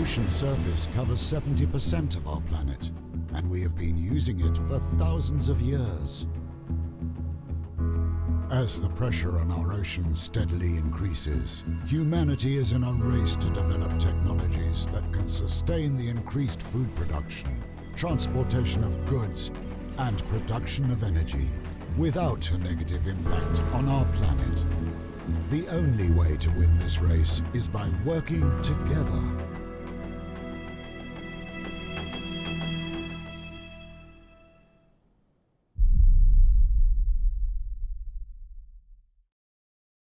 ocean surface covers 70% of our planet, and we have been using it for thousands of years. As the pressure on our oceans steadily increases, humanity is in a race to develop technologies that can sustain the increased food production, transportation of goods, and production of energy without a negative impact on our planet. The only way to win this race is by working together